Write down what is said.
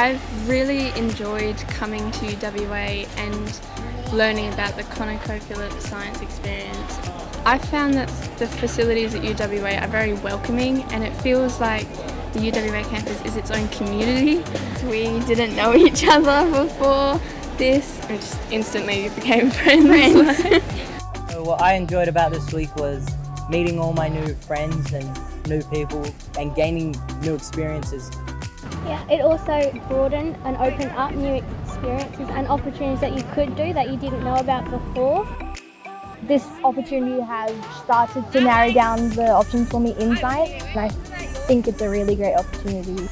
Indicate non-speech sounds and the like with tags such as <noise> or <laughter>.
I've really enjoyed coming to UWA and learning about the ConocoPhillips Science Experience. I found that the facilities at UWA are very welcoming and it feels like the UWA campus is its own community. <laughs> We didn't know <laughs> each other before this. and just instantly became <laughs> friends. So what I enjoyed about this week was meeting all my new friends and new people and gaining new experiences. Yeah, it also broadened and opened up new experiences and opportunities that you could do that you didn't know about before. This opportunity has started to narrow down the options for me in science and I think it's a really great opportunity.